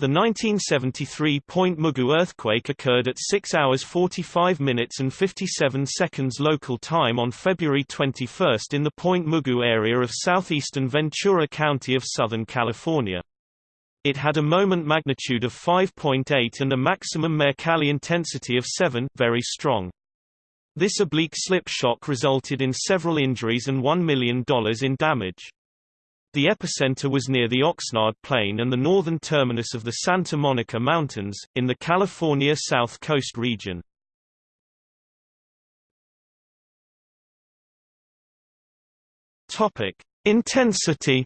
The 1973 Point Mugu earthquake occurred at 6 hours 45 minutes and 57 seconds local time on February 21 in the Point Mugu area of southeastern Ventura County of Southern California. It had a moment magnitude of 5.8 and a maximum Mercalli intensity of 7, very strong. This oblique slip shock resulted in several injuries and $1 million in damage. The epicenter was near the Oxnard Plain and the northern terminus of the Santa Monica Mountains, in the California South Coast region. Intensity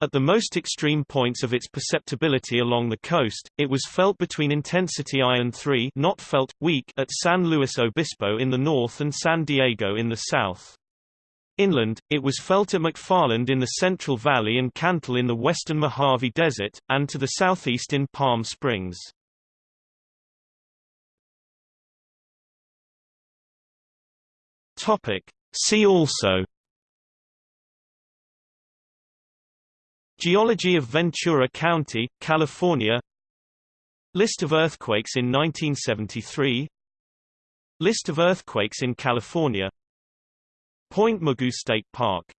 At the most extreme points of its perceptibility along the coast, it was felt between intensity I and 3 not felt, weak at San Luis Obispo in the north and San Diego in the south. Inland, it was felt at McFarland in the Central Valley and Cantil in the western Mojave Desert, and to the southeast in Palm Springs. See also Geology of Ventura County, California List of earthquakes in 1973 List of earthquakes in California Point Mugu State Park